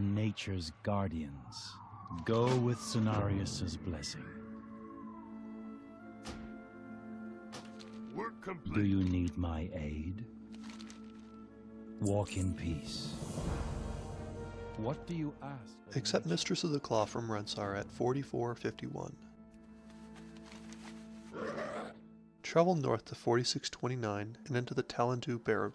nature's guardians. Go with Cenarius' blessing. Work Do complete. you need my aid? Walk in peace. What do you ask? Accept? Mistress of the Claw from Rensar at 4451. Travel north to 4629 and into the Talendu Barrow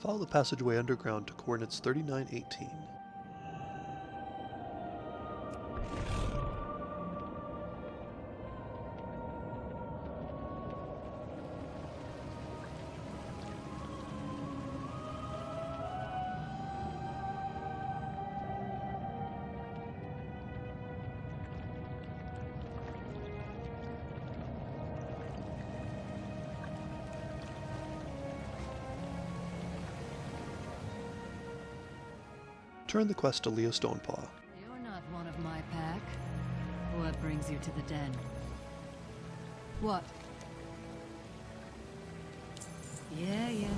Follow the passageway underground to coordinates 3918. Turn the quest to Leo Stonepaw. You're not one of my pack. What brings you to the den? What? Yeah, yeah.